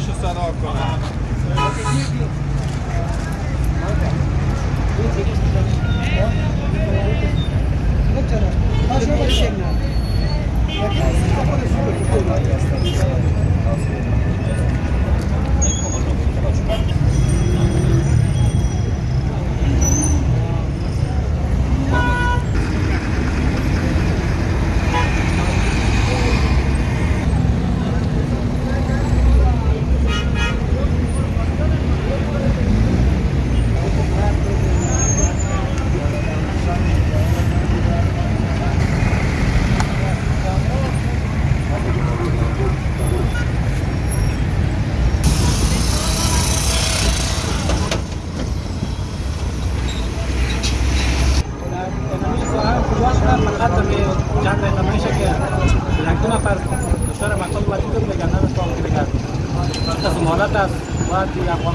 şu sadaka. ganar mandato que ya yang la mesa que la actúa para usar más con cuatro que ganar todo lo que ganar estas molatas va a tirar con